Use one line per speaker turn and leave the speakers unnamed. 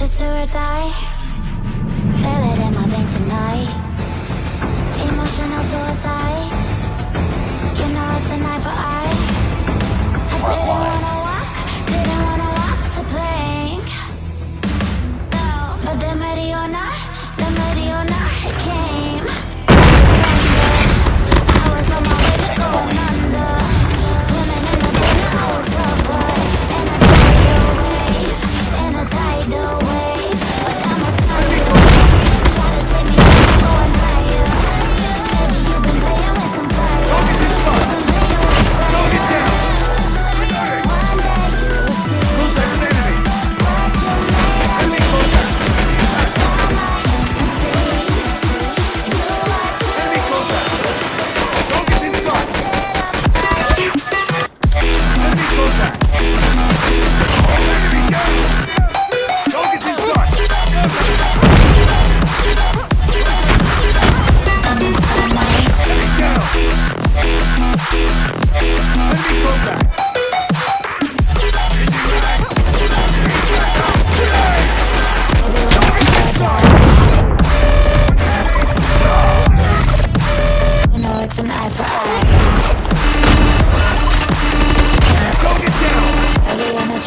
sister or die?